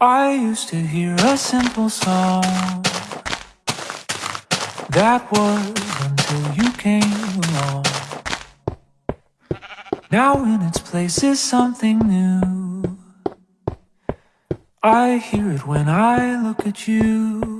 I used to hear a simple song That was until you came along. Now in its place is something new. I hear it when I look at you.